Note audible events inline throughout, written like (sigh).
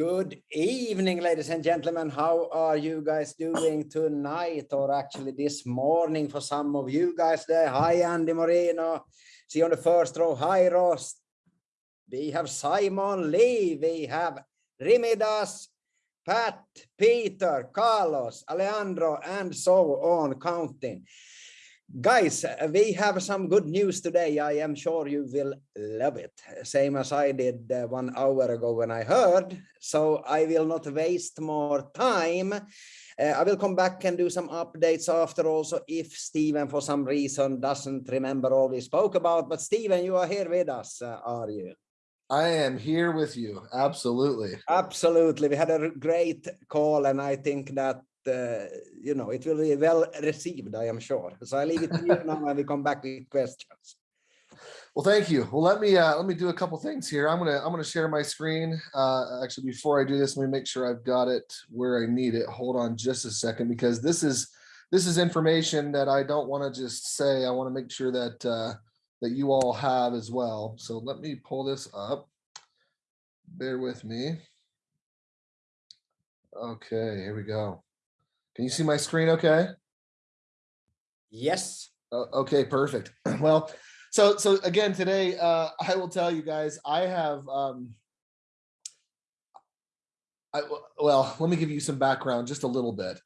Good evening, ladies and gentlemen. How are you guys doing tonight or actually this morning for some of you guys there? Hi, Andy Moreno. See on the first row. Hi, Ross. We have Simon Lee. We have Rimidas, Pat, Peter, Carlos, Alejandro, and so on counting. Guys, we have some good news today. I am sure you will love it, same as I did uh, one hour ago when I heard. So I will not waste more time. Uh, I will come back and do some updates after also if Stephen for some reason doesn't remember all we spoke about. But Stephen, you are here with us, uh, are you? I am here with you. Absolutely. Absolutely. We had a great call and I think that you know, it will be well received, I am sure. So I leave it to you now and we come back with questions. Well, thank you. Well, let me uh, let me do a couple things here. I'm gonna I'm gonna share my screen. Uh, actually, before I do this, let me make sure I've got it where I need it. Hold on just a second, because this is this is information that I don't want to just say. I want to make sure that uh, that you all have as well. So let me pull this up. Bear with me. Okay, here we go. Can you see my screen okay? Yes. Okay, perfect. (clears throat) Well, so so again today, uh, I will tell you guys, I have. Um, I, well, let me give you some background, just a little bit,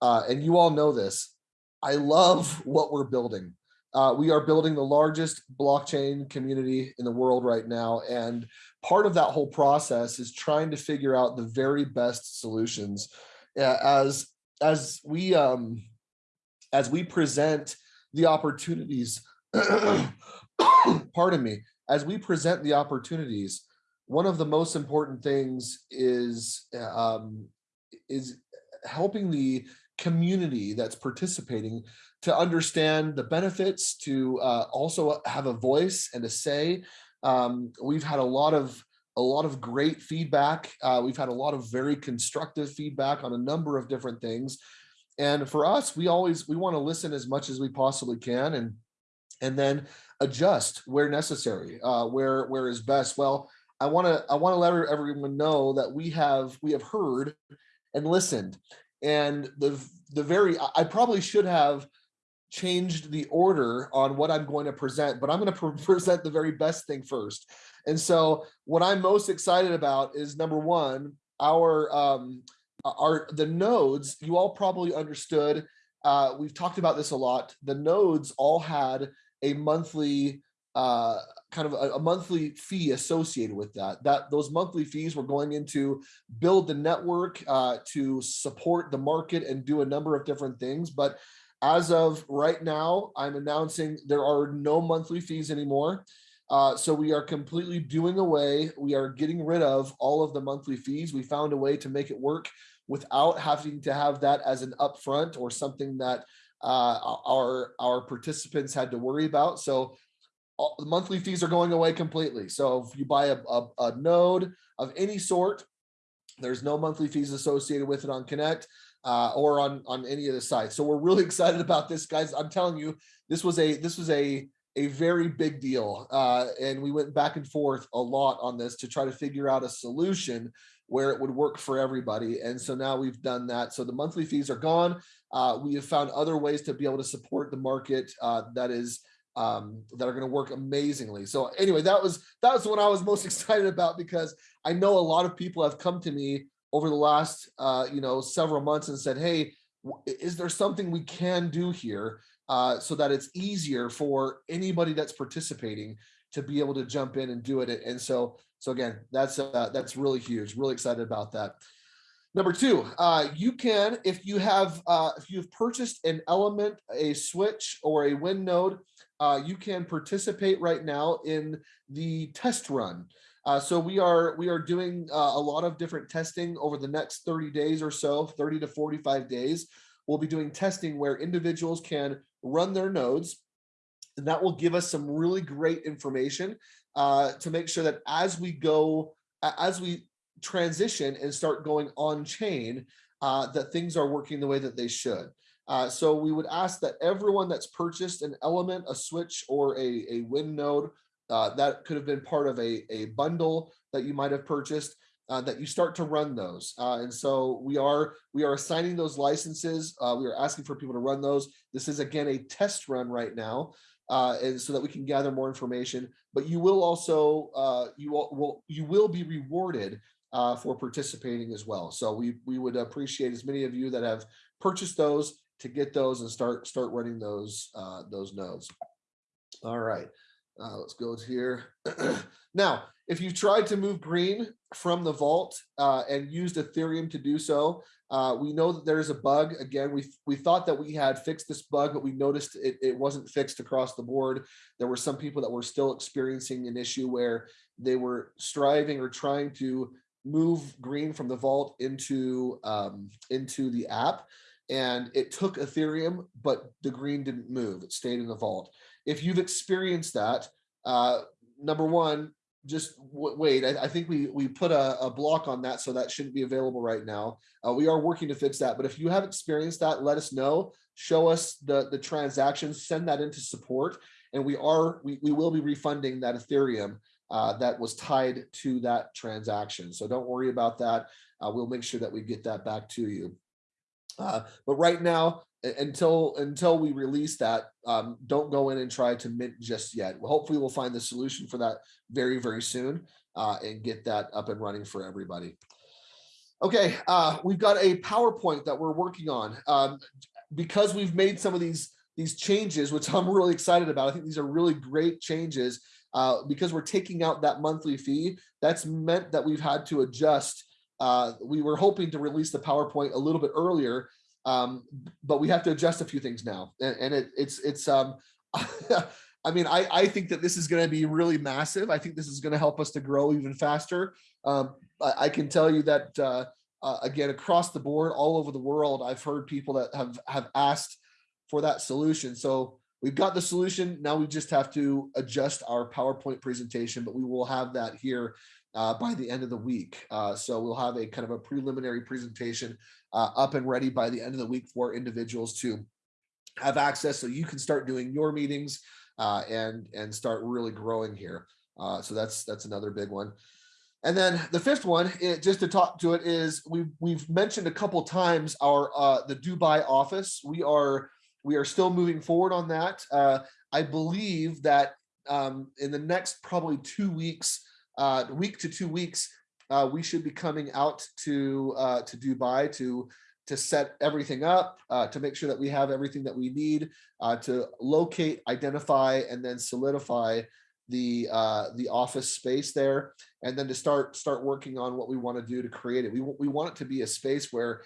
uh, and you all know this. I love what we're building. Uh, we are building the largest blockchain community in the world right now, and part of that whole process is trying to figure out the very best solutions. Uh, as as we um, as we present the opportunities, (coughs) pardon me, as we present the opportunities, one of the most important things is um, is helping the community that's participating to understand the benefits, to uh, also have a voice and a say. Um, we've had a lot of a lot of great feedback. Uh, we've had a lot of very constructive feedback on a number of different things. And for us, we always we want to listen as much as we possibly can and and then adjust where necessary, uh, where where is best. Well, I want to I want to let everyone know that we have we have heard and listened. And the the very I probably should have changed the order on what I'm going to present, but I'm going (laughs) to present the very best thing first. And so what I'm most excited about is number one, our um, our the nodes, you all probably understood, uh, we've talked about this a lot. The nodes all had a monthly uh, kind of a, a, monthly fee associated with that. That those monthly fees were going into build the network uh, to support the market and do a number of different things. But as of right now, I'm announcing there are no monthly fees anymore. Uh, so we are completely doing away. We are getting rid of all of the monthly fees. We found a way to make it work without having to have that as an upfront or something that uh, our our participants had to worry about. So all, the monthly fees are going away completely. So if you buy a, a, a node of any sort, there's no monthly fees associated with it on Connect uh, or on on any of the sites. So we're really (laughs) excited about this, guys. I'm telling you, this was a this was a a very big deal, uh, and we went back and forth a lot on this to try to figure out a solution where it would work for everybody. And so now we've done that. So the monthly fees are gone. Uh, we have found other ways to be able to support the market uh, that is um, that are going to work amazingly. So anyway, that was that was what I was most (laughs) excited about because I know a lot of people have come to me over the last uh, you know several months and said, "Hey, is there something we can do here uh, so that it's easier for anybody that's participating to be able to jump in and do it?" And so so again, that's uh, that's really huge. Really excited about that. Number two, uh, you can, if you have, uh, if you've purchased an element, a switch or a win node, uh, you can participate right now in the test run. Uh, so we are we are doing uh, a lot of different testing over the next 30 days or so, 30 to 45 days. We'll be doing testing where individuals can run their nodes and that will give us some really great information uh, to make sure that as we go, as we transition and start going on chain, uh, that things are working the way that they should. Uh, so we would ask that everyone that's purchased an element, a switch, or a, a win node, uh, that could have been part of a, a bundle that you might have purchased, uh, that you start to run those. Uh, and so we are we are assigning those licenses. Uh, we are asking for people to run those. This is again a test run right now, uh, and so that we can gather more information. But you will also uh, you will, you will be rewarded uh, for participating as well. So we we would appreciate as many of you that have purchased those to get those and start start running those those nodes. All right. Uh, let's go here. (clears throat) now, if you've tried to move green from the vault uh, and used Ethereum to do so, uh, we know that there's a bug. Again, we, we thought that we had fixed this bug, but we noticed it, it wasn't fixed across the board. There were some people that were still experiencing an issue where they were striving or trying to move green from the vault into, um, into the app. And it took Ethereum, but the green didn't move. It stayed in the vault if you've experienced that, uh, number one, just wait. I, I, think we we put a, a, block on that, so that shouldn't be available right now. Uh, we are working to fix that, but if you have experienced that, let us know. Show us the the transactions. Send that into support, and we are we we will be refunding that Ethereum uh, that was tied to that transaction. So don't worry about that. Uh, we'll make sure that we get that back to you. Uh, but right now, until until we release that, um, don't go in and try to mint just yet. Hopefully we'll find the solution for that very, very soon uh, and get that up and running for everybody. Okay, uh, we've got a PowerPoint that we're working on. Um, because we've made some of these these changes, which (laughs) I'm really excited about. I think these are really great changes uh, because we're taking out that monthly fee. That's meant that we've had to adjust. Uh, we were hoping to release the PowerPoint a little bit earlier, um, but we have to adjust a few things now. And, and it, it's, it's, um, (laughs) I mean, I, I think that this is going to be really massive. I think this is going to help us to grow even faster. Um, I, I, can tell you that, uh, uh, again, across the board, all over the world, I've heard people that have, have asked for that solution. So we've got the solution. Now we just have to adjust our PowerPoint presentation, but we will have that here uh, by the end of the week. Uh, so we'll have a kind of a preliminary presentation uh, up and ready by the end of the week for individuals to have access so you can start doing your meetings uh, and and start really growing here. Uh, so that's that's another big one. And then the fifth one, it, just to talk to it, is we've we've mentioned a couple times our uh, the Dubai office. We are we are still moving forward on that. I believe that um, in the next probably two weeks, uh, week to two weeks, uh, we should be coming out to uh, to Dubai to to set everything up, uh, to make sure that we have everything that we need uh, to locate, identify, and then solidify the uh, the office space there, and then to start start working on what we want to do to create it. We we want it to be a space where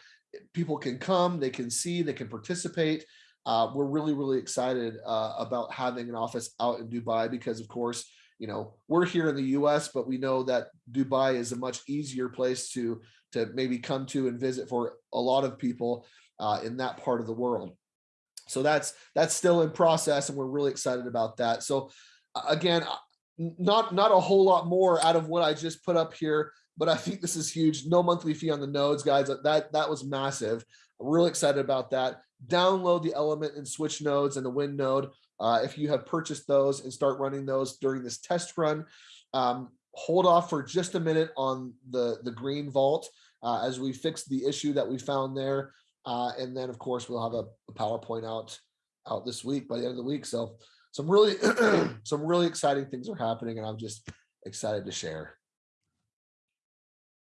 people can come, they can see, they can participate. Uh, we're really really excited about having an office out in Dubai because, of course, you know, we're here in the US, but we know that Dubai is a much easier place to, to maybe come to and visit for a lot of people uh, in that part of the world. So that's that's still in process and we're really excited about that. So again, not not a whole lot more out of what I just put up here, but I think this is huge. No monthly fee on the nodes, guys. That that was massive. I'm really excited about that. Download the element and switch nodes and the wind node. Uh, if you have purchased those and start running those during this test run, um, hold off for just a minute on the, the green vault uh, as we fix the issue that we found there. Uh, and then of course we'll have a, a, PowerPoint out out this week by the end of the week. So some really (clears throat) some really exciting things are happening and I'm just excited to share.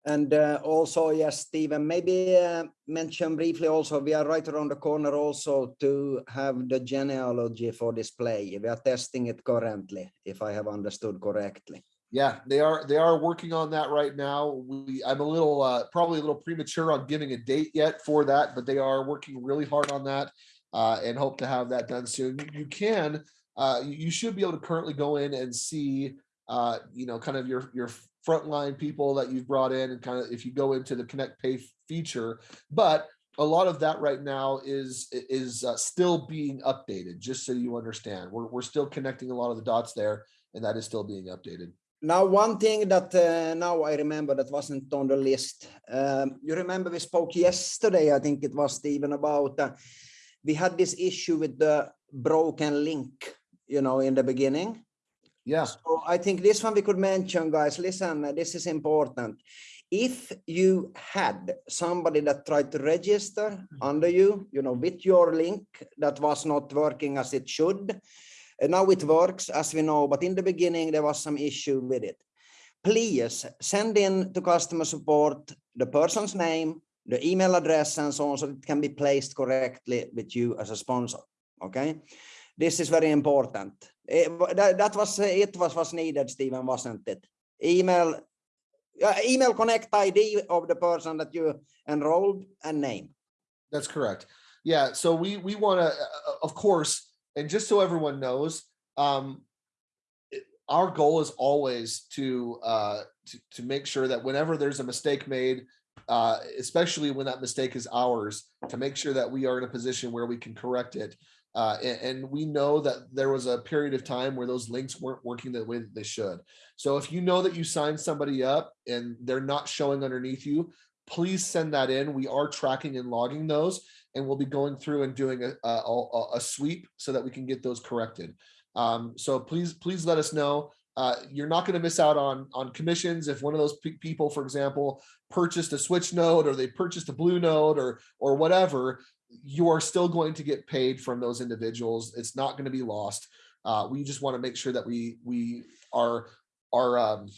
And uh, also, yes, Stephen, maybe uh, mention briefly also, we are right around the corner also to have the genealogy for display. We are testing it currently, if I have understood correctly. Yeah, they are they are working on that right now. We I'm a little uh, probably a little premature on giving a date yet for that, but they are working really hard on that uh, and hope to have that done soon. You, can uh, you should be able to currently go in and see uh, you know kind of your your frontline people that you've brought in and kind of if you go into the connect pay feature. But a lot of that right now is is uh, still being updated just so you understand. We're, we're still connecting a lot of the dots there and that is still being updated. Now one thing that uh, now i remember that wasn't on the list um, you remember we spoke yesterday i think it was Stephen about uh, we had this issue with the broken link you know in the beginning yeah. So I think this one we could mention, guys. Listen, this is important. if you had somebody that tried to register mm-hmm. under you, you know, with your link that was not working as it should, and now it works as we know, but in the beginning there was some issue with it. Please send in to customer support the person's name, the email address and so on, so it can be placed correctly with you as a sponsor. Okay, this is very important. It, that, was it was was needed, Stephen, wasn't it? Email uh, email connect ID of the person that you enrolled and name. That's correct. Yeah, so we we want to, uh, of course, and just so everyone knows, um, our goal is always to, uh, to to make sure that whenever there's a mistake made, uh, especially when that mistake is ours, to make sure that we are in a position where we can correct it. Uh, and, and, we know that there was a period of time where those links weren't working the way that they should. So if you know that you signed somebody up and they're not showing underneath you, please send that in. We are tracking and logging those, and we'll be going through and doing a, a, a sweep so that we can get those corrected. Um, so please, please let us know. Uh, you're not going to miss out on on commissions if one of those pe people, for example, purchased a switch node or they purchased a blue node or or whatever you are still going to get paid from those individuals. It's not going to be lost. Uh, we just want to make sure that we we are are um,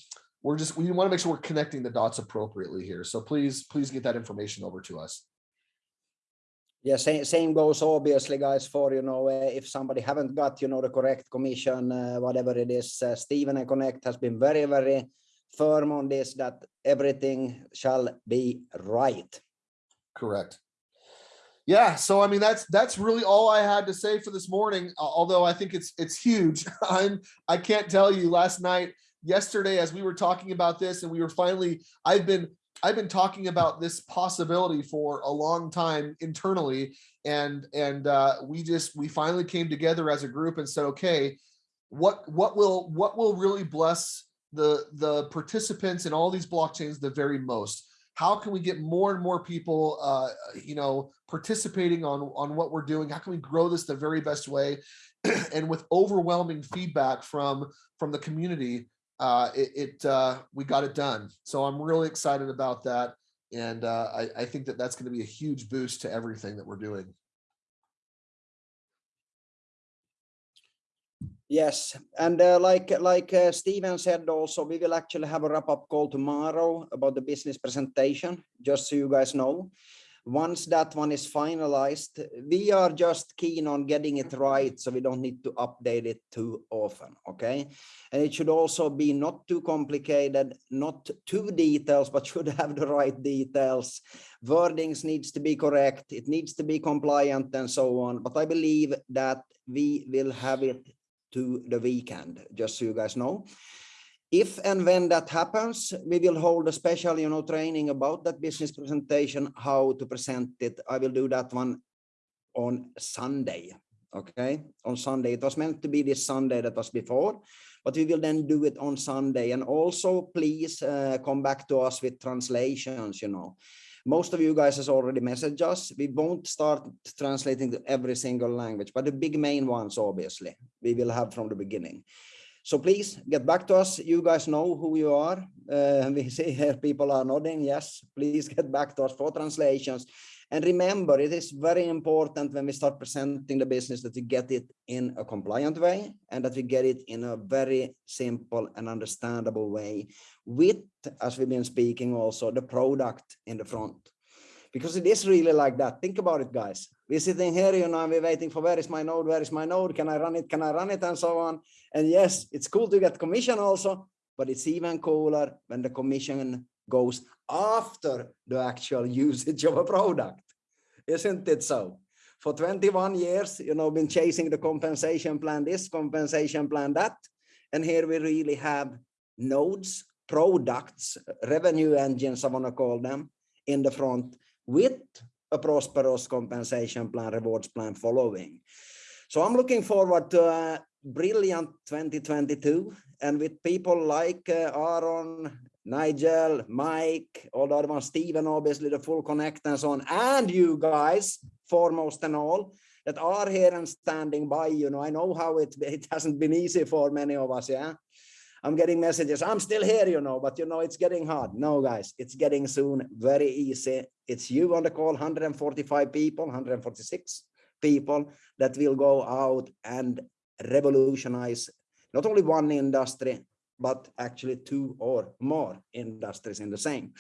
we're just we want to make sure we're connecting the dots appropriately here. So please please get that information over to us. Yeah, same, same goes obviously, guys, for, you know, uh, if somebody haven't got, you know, the correct commission, uh, whatever it is, uh, Stephen and Connect has been very, very firm on this, that everything shall be right. Correct yeah so i mean that's that's really all i had to say for this morning although i think it's it's huge. (laughs) I'm i can't tell you last night yesterday as we were talking about this and we were finally i've been i've been talking about this possibility for a long time internally and and uh we just we finally came together as a group and said okay what what will what will really bless the the participants in all these blockchains the very most how can we get more and more people, uh, you know, participating on, on what we're doing? How can we grow this the very best way? (clears throat) and with overwhelming feedback from, from the community, uh, it, it uh, we got it done. So I'm really excited about that. And uh, I, I think that that's going to be a huge boost to everything that we're doing. Yes, and uh, like like uh, Steven said also, we will actually have a wrap-up call tomorrow about the business presentation, just so you guys know. Once that one is finalized, we are just keen on getting it right, so we don't need to update it too often, okay? And it should also be not too complicated, not too details, but (laughs) should have the right details. Wordings needs to be correct, it needs to be compliant and so on. But I believe that we will have it to the weekend, just so you guys know. If and when that happens, we will hold a special, you know, training about that business presentation, how to present it. I will do that one on Sunday. Okay, on Sunday. It was meant to be this Sunday that was before, but we will then do it on Sunday. And also, please uh, come back to us with translations, you know. Most of you guys has already messaged us. We won't start translating to every single language, but the big main ones, obviously, we will have from the beginning. So please get back to us. You guys know who you are. Uh, (laughs) we see here people are nodding. Yes, please get back to us for translations. And remember, it is very important when we start presenting the business that we get it in a compliant way and that we get it in a very simple and understandable way with, as we've been speaking also, the product in the front. Because it is really like that. Think about it, guys. We're sitting here, you know, and we're waiting for where is my node, where is my node, can I run it, can I run it, and so on. And yes, it's cool to get commission also, but it's even cooler when the commission goes after the actual (laughs) usage of a product. Isn't it so? For 21 years, you know, been chasing the compensation plan, this compensation plan, that. And here we really have nodes, products, revenue engines, I want to call them, in the front with a prosperous compensation plan, rewards plan following. So I'm looking forward to a brilliant 2022 and with people like uh, Aaron, Nigel, Mike, all the other ones, Stephen, obviously the full connect and so on, and you guys, foremost and all, that are here and standing by, you know, I know how it, it hasn't been easy for many of us, yeah. I'm getting messages. I'm still here, you know, but you know, it's getting hard. No, guys, it's getting soon very easy. It's you on the call, 145 people, 146 people that will go out and revolutionize not only one industry, but actually two or more industries in the same.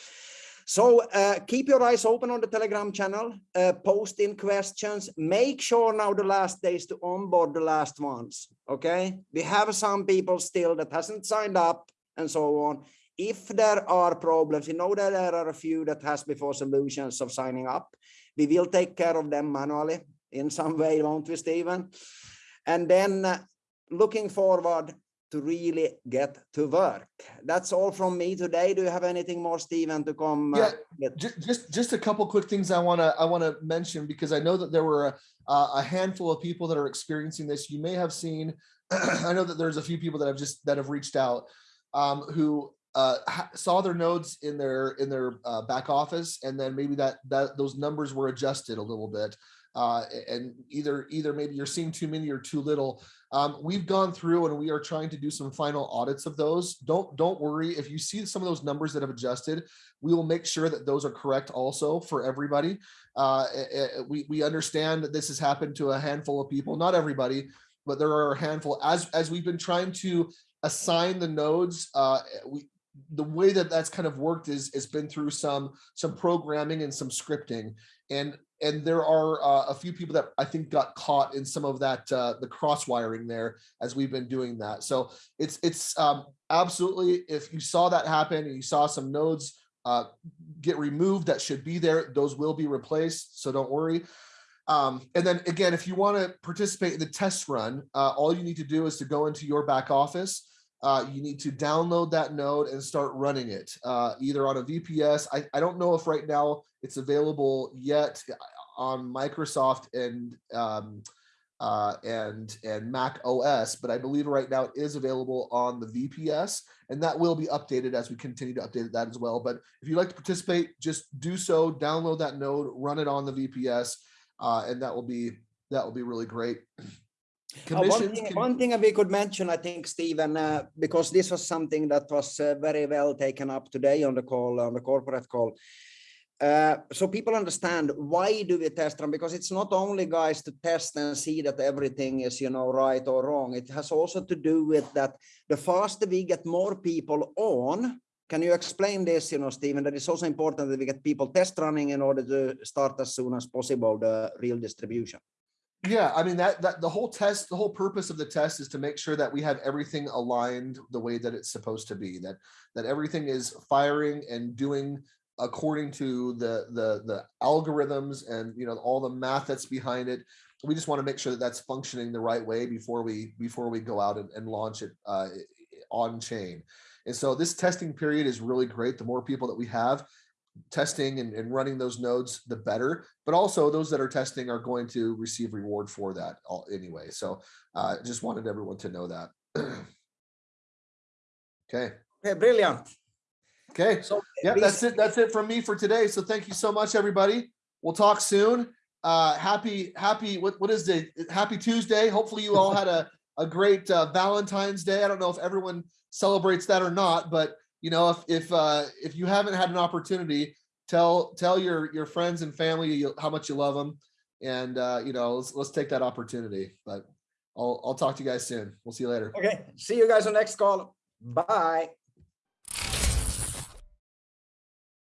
So uh, keep your eyes open on the Telegram channel, uh, post in questions. Make sure now the last days to onboard the last ones. Okay, we have some people still that hasn't signed up and so on. If there are problems, you know that there are a few that has before solutions of signing up. We will take care of them manually in some way, won't we, Stephen? And then uh, looking forward to really get to work. That's all from me today. Do you have anything more, Stephen, to come? Uh, yeah, just just a couple quick things I want to I want to mention because I know that there were a, a handful of people that are experiencing this. You may have seen. (clears throat) I know that there's a few people that have just that have reached out um, who uh, saw their nodes in their in their uh, back office, and then maybe that that those numbers were adjusted a little bit uh, and either either maybe you're seeing too many or too little. Um, we've gone through and we are trying to do some final audits of those. Don't don't worry if you see some of those numbers that have adjusted. We will make sure that those are correct also for everybody. Uh, we we understand that this has happened to a handful of people, not everybody, but there are a handful. As as we've been trying to assign the nodes, uh, we the way that that's kind of worked is it's been through some some programming and some scripting and and there are uh, a few people that I think got caught in some of that uh, the cross wiring there as we've been doing that. So it's it's um, absolutely if you saw that happen and you saw some nodes uh, get removed that should be there, those will be replaced. So don't worry. Um, and then again, if you want to participate in the test run, uh, all you need to do is to go into your back office. Uh, you need to download that node and start running it uh, either on a VPS. I, I don't know if right now it's available yet on Microsoft and um, uh, and and Mac OS, but I believe right now it is available on the VPS, and that will be updated as we continue to update that as well. But if you'd like to participate, just do so. Download that node, run it on the VPS, uh, and that will be that will be really great. Uh, one, thing, can... one, thing, we could mention, I think, Stephen, uh, because this was something that was uh, very well taken up today on the call, on the corporate call. Uh, so people understand why do we test them because it's not only guys to test and see that everything is you know right or wrong. It has also to do with that the faster we get more people on can you explain this you know Stephen that it's also important that we get people test running in order to start as soon as possible the real distribution yeah i mean that that the whole test the whole purpose of the test is to make sure that we have everything aligned the way that it's supposed to be that that everything is firing and doing according to the the the algorithms and you know all the math that's behind it. We just want to make sure that that's functioning the right way before we before we go out and, and launch it uh, on chain. And so this testing period is really great. The more people that we have testing and, and running those nodes the better but also those that are testing are going to receive reward for that all, anyway so uh just wanted everyone to know that (clears throat) okay okay brilliant Okay. So yeah, that's it. That's it from me for today. So thank you so much, everybody. We'll talk soon. Uh, happy, happy, what, what is it? Happy Tuesday. Hopefully you all had a, a great uh, Valentine's Day. I don't know if everyone celebrates that or not, but you know, if, if, uh, if you haven't had an opportunity, tell, tell your, your friends and family how much you love them. And, uh, you know, let's, let's take that opportunity, but I'll, I'll talk to you guys soon. We'll see you later. Okay. See you guys on next call. Bye.